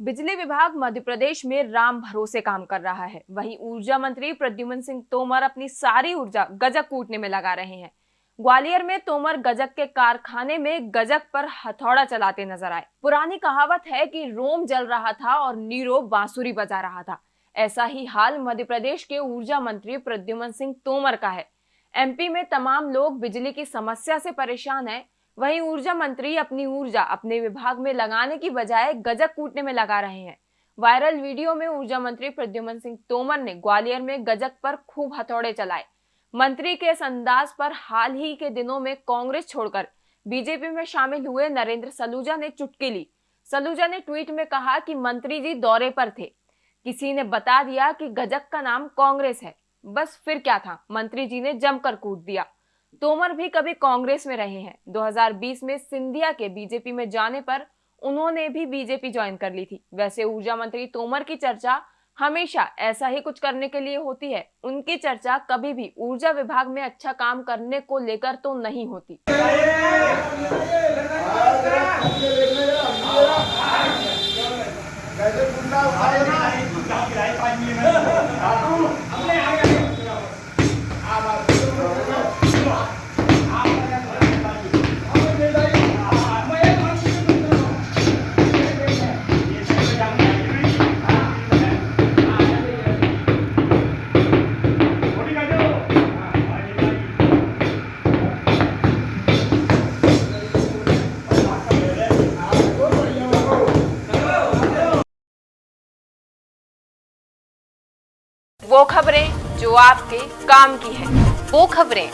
बिजली विभाग मध्य प्रदेश में राम भरोसे काम कर रहा है। वहीं ऊर्जा मंत्री प्रद्युमन सिंह तोमर अपनी सारी ऊर्जा गजक कूटने में लगा रहे हैं। ग्वालियर में तोमर गजक के कारखाने में गजक पर हथौड़ा चलाते नज़र आए। पुरानी कहावत है कि रोम जल रहा था और नीरो बांसुरी बजा रहा था। ऐसा ही हाल मध्य प्रदेश के ऊर्जा मंत्री प्रद्युमन सिंह तोमर का है। एमपी में तमाम लोग बिजली की समस्या से परेशान हैं। वहीं ऊर्जा मंत्री अपनी ऊर्जा अपने विभाग में लगाने की बजाय गजक कूटने में लगा रहे हैं। वायरल वीडियो में ऊर्जा मंत्री प्रद्युमन सिंह तोमर ने ग्वालियर में गजक पर खूब हथौड़े चलाए। मंत्री के इस अंदाज पर हाल ही के दिनों में कांग्रेस छोड़कर बीजेपी में शामिल हुए नरेंद्र सलूजा ने चुटकी ली। सलूजा ने ट्वीट में कहा कि मंत्री जी दौरे पर थे। किसी ने बता दिया कि गजक का नाम कांग्रेस है। बस फिर क्या था? मंत्री जी ने जमकर कूट दिया। तोमर भी कभी कांग्रेस में रहे हैं। 2020 में सिंधिया के बीजेपी में जाने पर उन्होंने भी बीजेपी ज्वाइन कर ली थी। वैसे ऊर्जा मंत्री तोमर की चर्चा हमेशा ऐसा ही कुछ करने के लिए होती है। उनकी चर्चा कभी भी ऊर्जा विभाग में अच्छा काम करने को लेकर तो नहीं होती। वो खबरें जो आपके काम की है। वो खबरें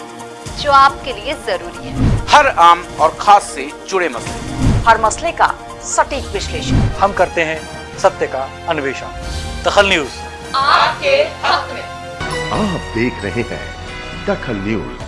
जो आपके लिए ज़रूरी है। हर आम और खास से जुड़े मसले। हर मसले का सटीक विश्लेषण। हम करते हैं सत्य का अन्वेषण। दखल न्यूज़। आपके हक में। आप देख रहे हैं दखल न्यूज़।